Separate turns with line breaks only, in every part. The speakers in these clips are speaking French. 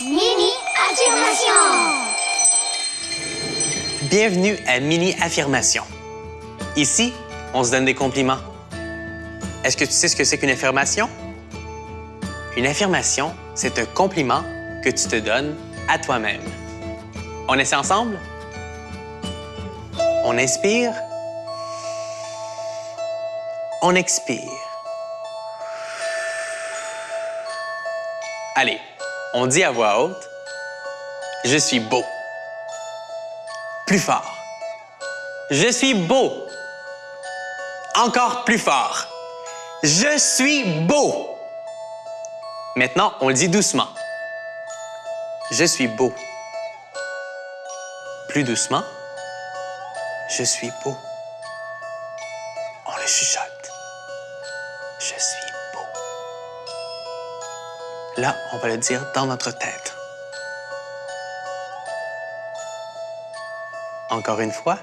Mini affirmation.
Bienvenue à Mini Affirmation. Ici, on se donne des compliments. Est-ce que tu sais ce que c'est qu'une affirmation? Une affirmation, c'est un compliment que tu te donnes à toi-même. On essaie ensemble? On inspire? On expire? Allez, on dit à voix haute, je suis beau. Plus fort. Je suis beau. Encore plus fort. Je suis beau. Maintenant, on le dit doucement. Je suis beau. Plus doucement. Je suis beau. On le chuchote. Je suis beau. Là, on va le dire dans notre tête. Encore une fois.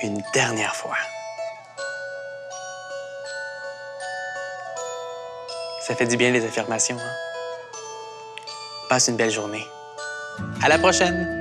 Une dernière fois. Ça fait du bien les affirmations. Hein? Passe une belle journée. À la prochaine!